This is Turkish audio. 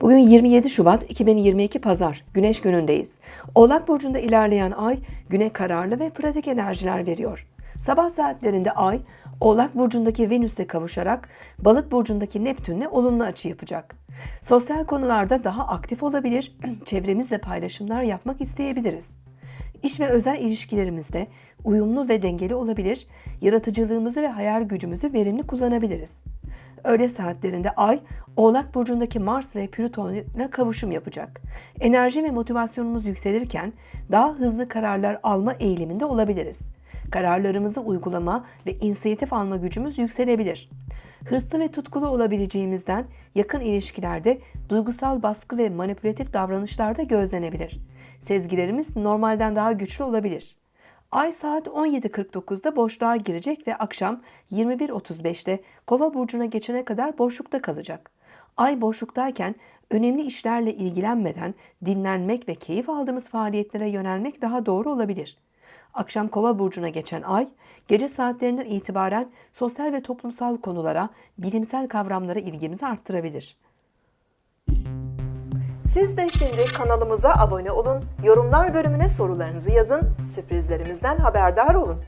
Bugün 27 Şubat 2022 Pazar, Güneş günündeyiz. Oğlak Burcu'nda ilerleyen ay, güne kararlı ve pratik enerjiler veriyor. Sabah saatlerinde ay, Oğlak Burcu'ndaki Venüs'le kavuşarak Balık Burcu'ndaki Neptün'le olumlu açı yapacak. Sosyal konularda daha aktif olabilir, çevremizle paylaşımlar yapmak isteyebiliriz. İş ve özel ilişkilerimizde uyumlu ve dengeli olabilir, yaratıcılığımızı ve hayal gücümüzü verimli kullanabiliriz. Öğle saatlerinde Ay, Oğlak Burcu'ndaki Mars ve Plüton kavuşum yapacak. Enerji ve motivasyonumuz yükselirken daha hızlı kararlar alma eğiliminde olabiliriz. Kararlarımızı uygulama ve inisiyatif alma gücümüz yükselebilir. Hırslı ve tutkulu olabileceğimizden yakın ilişkilerde duygusal baskı ve manipülatif davranışlarda gözlenebilir. Sezgilerimiz normalden daha güçlü olabilir. Ay saat 17.49'da boşluğa girecek ve akşam 21.35'te Kova burcuna geçene kadar boşlukta kalacak. Ay boşluktayken önemli işlerle ilgilenmeden dinlenmek ve keyif aldığımız faaliyetlere yönelmek daha doğru olabilir. Akşam Kova burcuna geçen ay, gece saatlerinden itibaren sosyal ve toplumsal konulara, bilimsel kavramlara ilgimizi arttırabilir. Siz de şimdi kanalımıza abone olun, yorumlar bölümüne sorularınızı yazın, sürprizlerimizden haberdar olun.